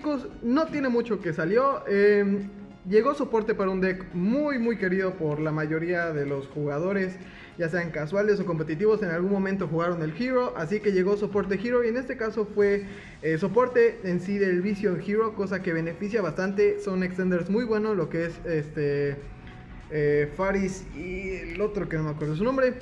chicos, no tiene mucho que salió. Eh, llegó soporte para un deck muy muy querido por la mayoría de los jugadores, ya sean casuales o competitivos, en algún momento jugaron el Hero, así que llegó soporte Hero y en este caso fue eh, soporte en sí del Vision Hero, cosa que beneficia bastante, son extenders muy buenos, lo que es este eh, Faris y el otro que no me acuerdo su nombre.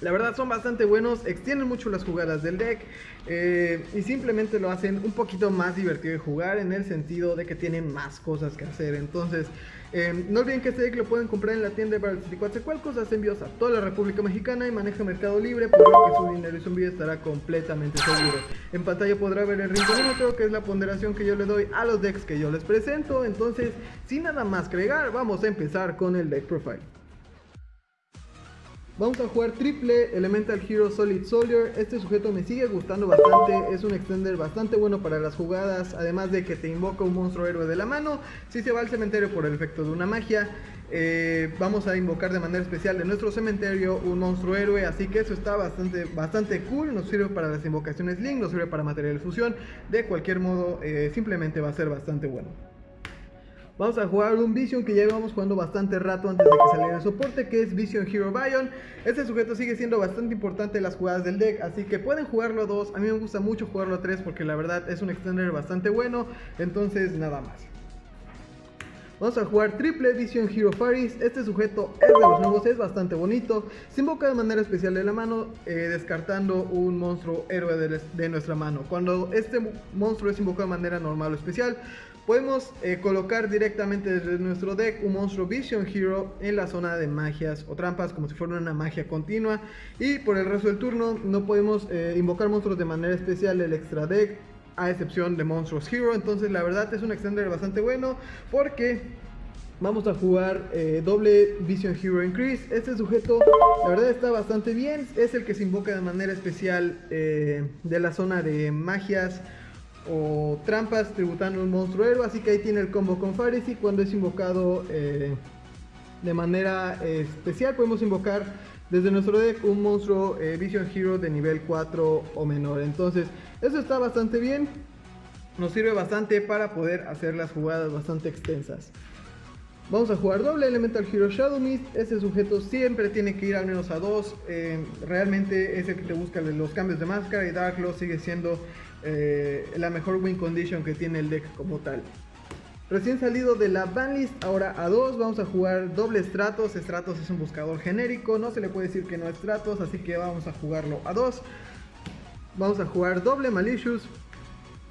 La verdad son bastante buenos, extienden mucho las jugadas del deck eh, y simplemente lo hacen un poquito más divertido de jugar en el sentido de que tienen más cosas que hacer. Entonces, eh, no olviden que este deck lo pueden comprar en la tienda de Coatzacoalcos, hace envíos a toda la República Mexicana y maneja Mercado Libre, por lo que su dinero y su envío estará completamente seguro. En pantalla podrá ver el rinconómetro, que es la ponderación que yo le doy a los decks que yo les presento. Entonces, sin nada más que agregar, vamos a empezar con el deck profile. Vamos a jugar triple Elemental Hero Solid Soldier. Este sujeto me sigue gustando bastante. Es un extender bastante bueno para las jugadas. Además de que te invoca un monstruo héroe de la mano. Si se va al cementerio por el efecto de una magia. Eh, vamos a invocar de manera especial de nuestro cementerio un monstruo héroe. Así que eso está bastante, bastante cool. Nos sirve para las invocaciones Link. Nos sirve para material de fusión. De cualquier modo, eh, simplemente va a ser bastante bueno. Vamos a jugar un Vision que ya llevamos jugando bastante rato antes de que saliera el soporte, que es Vision Hero Bion. Este sujeto sigue siendo bastante importante en las jugadas del deck, así que pueden jugarlo a 2. A mí me gusta mucho jugarlo a 3 porque la verdad es un extender bastante bueno, entonces nada más. Vamos a jugar triple Vision Hero Faris. Este sujeto es de los nuevos, es bastante bonito. Se invoca de manera especial de la mano, eh, descartando un monstruo héroe de, de, nuestra mano. Cuando este monstruo es invocado de manera normal o especial, Podemos eh, colocar directamente desde nuestro deck un monstruo Vision Hero en la zona de magias o trampas como si fuera una magia continua y por el resto del turno no podemos eh, invocar monstruos de manera especial del extra deck a excepción de monstruos Hero entonces la verdad es un extender bastante bueno porque Vamos a jugar eh, doble Vision Hero Increase. Este sujeto, la verdad, está bastante bien. Es el que se invoca de manera especial de la zona de magias o trampas tributando un monstruo héroe. Así que ahí tiene el combo con Faris y cuando es invocado eh, de manera eh, especial podemos invocar desde nuestro deck un monstruo eh, Vision Hero de nivel 4 o menor. Entonces eso está bastante bien. Nos sirve bastante para poder hacer las jugadas bastante extensas. Vamos a jugar doble Elemental Hero Shadow Mist. Este sujeto siempre tiene que ir al menos a 2. realmente es el que te busca los cambios de máscara y Dark Law sigue siendo eh, la mejor win condition que tiene el deck como tal. Recién salido de la banlist, ahora a 2 vamos a jugar doble Stratos. Stratos es un buscador genérico, no se le puede decir que no es Stratos, así que vamos a jugarlo a 2. Vamos a jugar doble Malicious.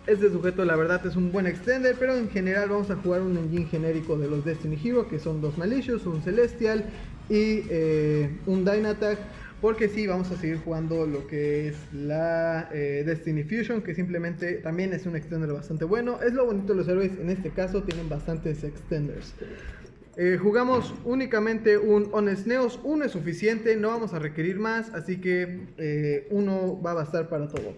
Este sujeto la verdad es un buen extender, pero en general vamos a jugar un engine genérico de los Destiny Hero, que son dos Malicious, un Celestial y eh, un Dynatag. Porque sí, vamos a seguir jugando lo que es la eh, Destiny Fusion, que simplemente también es un extender bastante bueno. Es lo bonito de los héroes, en este caso tienen bastantes extenders. Eh, jugamos únicamente un Honest Neos, uno es suficiente, no vamos a requerir más, así que eh, uno va a bastar para todo.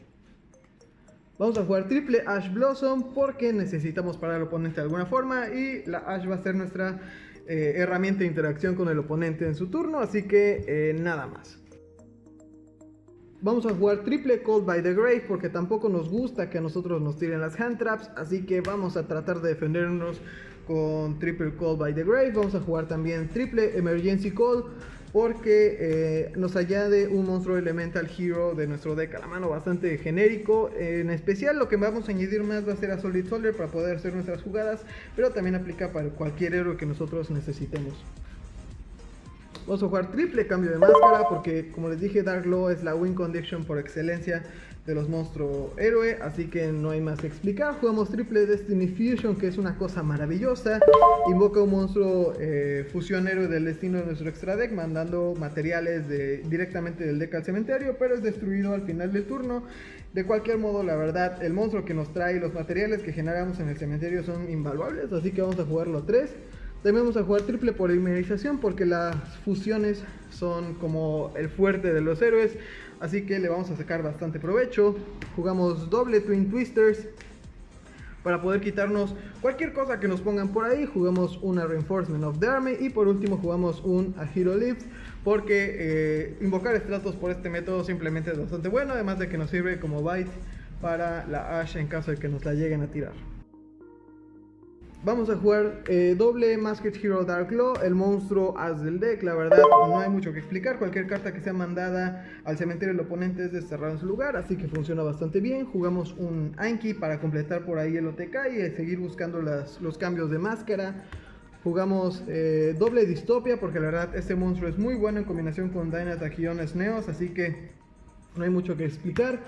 Vamos a jugar triple Ash Blossom porque necesitamos parar al oponente de alguna forma y la Ash va a ser nuestra herramienta de interacción con el oponente en su turno, así que nada más. Vamos a jugar triple Cold by the Grave porque tampoco nos gusta que a nosotros nos tiren las hand traps. Así que vamos a tratar de defendernos con triple Cold by the Grave. Vamos a jugar también triple Emergency Call porque eh, nos añade un monstruo Elemental Hero de nuestro deck a la mano bastante genérico. En especial lo que vamos a añadir más va a ser a Solid Soldier para poder hacer nuestras jugadas, pero también aplica para cualquier héroe que nosotros necesitemos. Vamos a jugar triple cambio de máscara porque como les dije Dark Law es la win condition por excelencia de los monstruos héroe, así que no hay más que explicar. Jugamos triple Destiny Fusion, que es una cosa maravillosa. Invoca un monstruo eh, fusión héroe del destino de nuestro extra deck, mandando materiales directamente del deck al cementerio, pero es destruido al final del turno. De cualquier modo, la verdad, el monstruo que nos trae los materiales que generamos en el cementerio son invaluables, así que vamos a jugarlo a 3. También vamos a jugar triple polimerización porque las fusiones son como el fuerte de los héroes. Así que le vamos a sacar bastante provecho. Jugamos doble Twin Twisters para poder quitarnos cualquier cosa que nos pongan por ahí. Jugamos una Reinforcement of the Army y por último jugamos un A Hero Lift porque eh, invocar estratos por este método simplemente es bastante bueno. Además de que nos sirve como bite para la Ash en caso de que nos la lleguen a tirar. Vamos a jugar eh, doble Masked Hero Dark Law, el monstruo as del deck. La verdad, no hay mucho que explicar. Cualquier carta que sea mandada al cementerio del oponente es desterrada en su lugar, así que funciona bastante bien. Jugamos un Anki para completar por ahí el OTK y seguir buscando las, los cambios de máscara. Jugamos eh, doble Distopia porque la verdad este monstruo es muy bueno en combinación con Dynatachiones Neos, así que no hay mucho que explicar.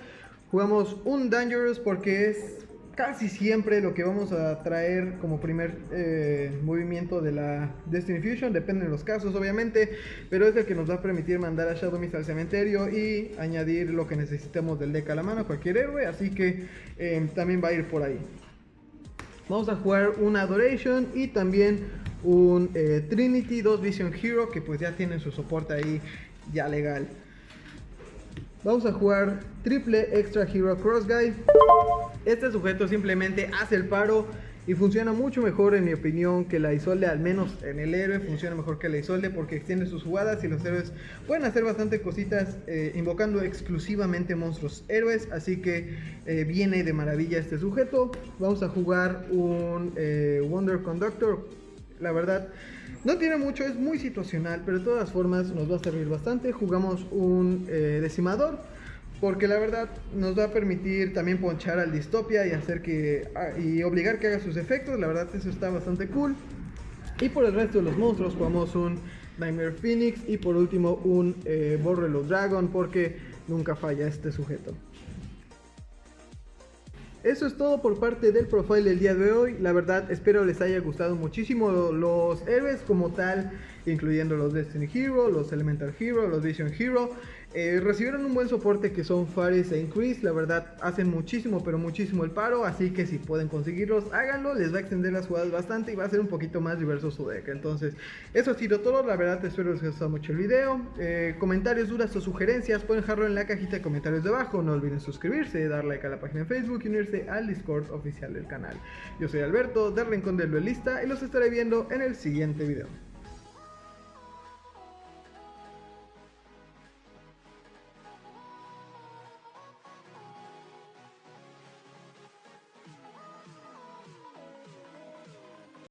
Jugamos un Dangerous porque es casi siempre lo que vamos a traer como primer eh, movimiento de la Destiny Fusion, depende de los casos obviamente, pero es el que nos va a permitir mandar a Shadow Mist al cementerio y añadir lo que necesitemos del deck a la mano, cualquier héroe, así que eh, también va a ir por ahí. Vamos a jugar un Adoration y también un eh, Trinity 2 Vision Hero que pues ya tienen su soporte ahí ya legal. Vamos a jugar triple Extra Hero Cross Guy. Este sujeto simplemente hace el paro y funciona mucho mejor en mi opinión que la Isolde, al menos en el héroe funciona mejor que la Isolde porque extiende sus jugadas y los héroes pueden hacer bastante cositas eh, invocando exclusivamente monstruos héroes, así que eh, viene de maravilla este sujeto. Vamos a jugar un eh, Wonder Conductor, la verdad no tiene mucho, es muy situacional, pero de todas formas nos va a servir bastante. Jugamos un decimador porque la verdad nos va a permitir también ponchar al distopia y hacer que ah, y obligar que haga sus efectos. La verdad eso está bastante cool. Y por el resto de los monstruos jugamos un Nightmare Phoenix y por último un eh, Borrelo Dragon porque nunca falla este sujeto eso es todo por parte del profile del día de hoy. La verdad, espero les haya gustado muchísimo los héroes como tal, incluyendo los Destiny Hero, los Elemental Hero, los Vision Hero. Eh, recibieron un buen soporte que son Faris e Increase, la verdad hacen muchísimo pero muchísimo el paro, así que si pueden conseguirlos háganlo, les va a extender las jugadas bastante y va a ser un poquito más diverso su deck. Entonces eso ha sido todo, la verdad espero les haya gustado mucho el video, eh, comentarios, dudas o sugerencias pueden dejarlo en la cajita de comentarios de abajo, no olviden suscribirse, dar like a la página de Facebook y unirse al Discord oficial del canal. Yo soy Alberto del Rincón del Duelista y los estaré viendo en el siguiente video.